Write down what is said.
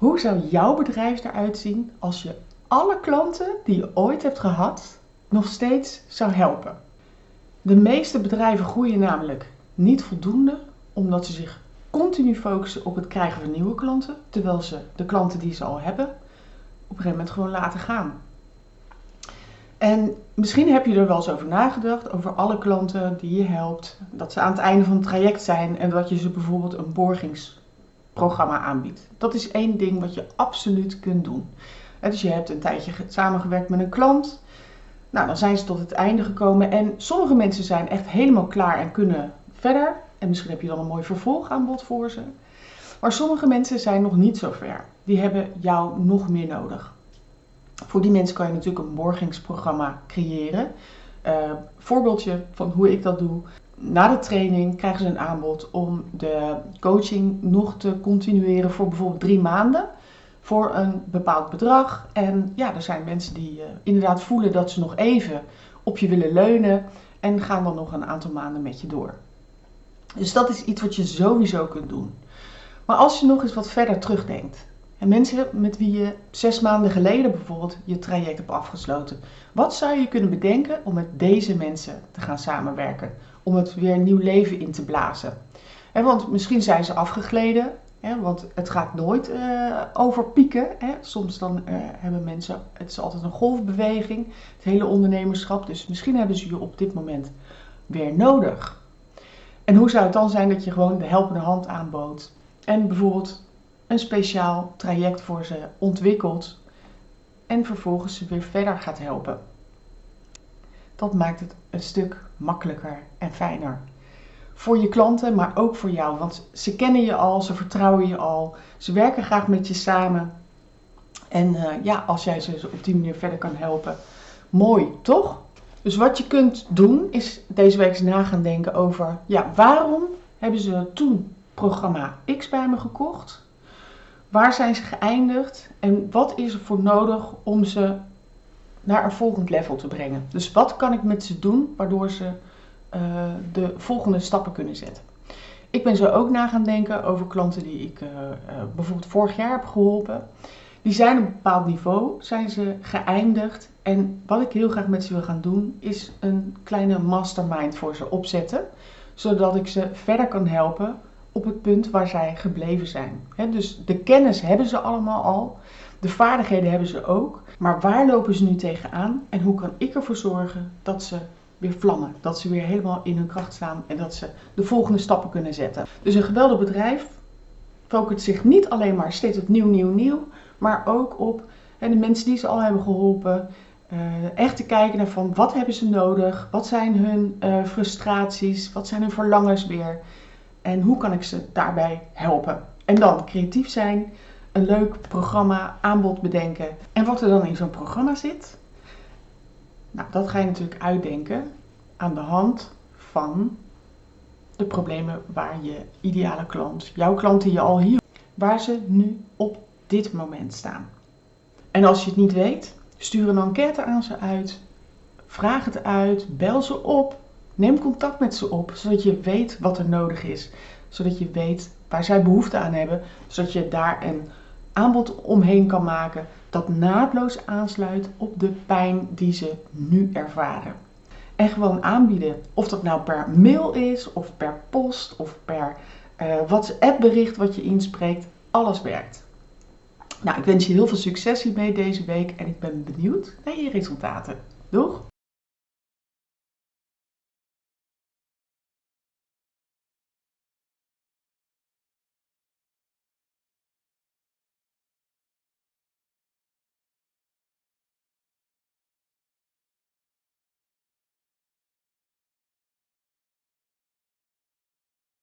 Hoe zou jouw bedrijf eruit zien als je alle klanten die je ooit hebt gehad nog steeds zou helpen? De meeste bedrijven groeien namelijk niet voldoende omdat ze zich continu focussen op het krijgen van nieuwe klanten, terwijl ze de klanten die ze al hebben op een gegeven moment gewoon laten gaan. En misschien heb je er wel eens over nagedacht, over alle klanten die je helpt, dat ze aan het einde van het traject zijn en dat je ze bijvoorbeeld een aanbiedt. Dat is één ding wat je absoluut kunt doen. Dus je hebt een tijdje samengewerkt met een klant, nou dan zijn ze tot het einde gekomen en sommige mensen zijn echt helemaal klaar en kunnen verder. En misschien heb je dan een mooi vervolgaanbod voor ze. Maar sommige mensen zijn nog niet zo ver. Die hebben jou nog meer nodig. Voor die mensen kan je natuurlijk een borgingsprogramma creëren. Uh, voorbeeldje van hoe ik dat doe. Na de training krijgen ze een aanbod om de coaching nog te continueren voor bijvoorbeeld drie maanden. Voor een bepaald bedrag. En ja, er zijn mensen die uh, inderdaad voelen dat ze nog even op je willen leunen. En gaan dan nog een aantal maanden met je door. Dus dat is iets wat je sowieso kunt doen. Maar als je nog eens wat verder terugdenkt. En mensen met wie je zes maanden geleden bijvoorbeeld je traject hebt afgesloten. Wat zou je kunnen bedenken om met deze mensen te gaan samenwerken? Om het weer een nieuw leven in te blazen. want misschien zijn ze afgegleden. want het gaat nooit uh, over pieken. Soms dan uh, hebben mensen, het is altijd een golfbeweging. Het hele ondernemerschap. Dus misschien hebben ze je op dit moment weer nodig. En hoe zou het dan zijn dat je gewoon de helpende hand aanbood en bijvoorbeeld een speciaal traject voor ze ontwikkelt en vervolgens ze weer verder gaat helpen? Dat maakt het een stuk makkelijker en fijner. Voor je klanten, maar ook voor jou. Want ze kennen je al, ze vertrouwen je al, ze werken graag met je samen. En uh, ja, als jij ze op die manier verder kan helpen, mooi, toch? Dus wat je kunt doen is deze week eens na gaan denken over, ja, waarom hebben ze toen programma X bij me gekocht? Waar zijn ze geëindigd? En wat is er voor nodig om ze naar een volgend level te brengen? Dus wat kan ik met ze doen waardoor ze uh, de volgende stappen kunnen zetten? Ik ben zo ook na gaan denken over klanten die ik uh, uh, bijvoorbeeld vorig jaar heb geholpen. Die zijn op een bepaald niveau, zijn ze geëindigd. En wat ik heel graag met ze wil gaan doen, is een kleine mastermind voor ze opzetten. Zodat ik ze verder kan helpen op het punt waar zij gebleven zijn. dus de kennis hebben ze allemaal al. De vaardigheden hebben ze ook. Maar waar lopen ze nu tegenaan? En hoe kan ik ervoor zorgen dat ze weer vlammen? Dat ze weer helemaal in hun kracht staan en dat ze de volgende stappen kunnen zetten. Dus een geweldig bedrijf focust zich niet alleen maar steeds op nieuw, nieuw, nieuw maar ook op de mensen die ze al hebben geholpen. Uh, echt te kijken naar van wat hebben ze nodig, wat zijn hun uh, frustraties, wat zijn hun verlangens weer en hoe kan ik ze daarbij helpen. En dan creatief zijn, een leuk programma, aanbod bedenken. En wat er dan in zo'n programma zit, nou, dat ga je natuurlijk uitdenken aan de hand van de problemen waar je ideale klant, jouw klant die je al hier, waar ze nu op dit moment staan. En als je het niet weet, stuur een enquête aan ze uit. Vraag het uit, bel ze op, neem contact met ze op, zodat je weet wat er nodig is. Zodat je weet waar zij behoefte aan hebben, zodat je daar een aanbod omheen kan maken dat naadloos aansluit op de pijn die ze nu ervaren. En gewoon aanbieden. Of dat nou per mail is, of per post, of per uh, WhatsApp bericht wat je inspreekt. Alles werkt. Nou, ik wens je heel veel succes hiermee deze week en ik ben benieuwd naar je resultaten. Doeg!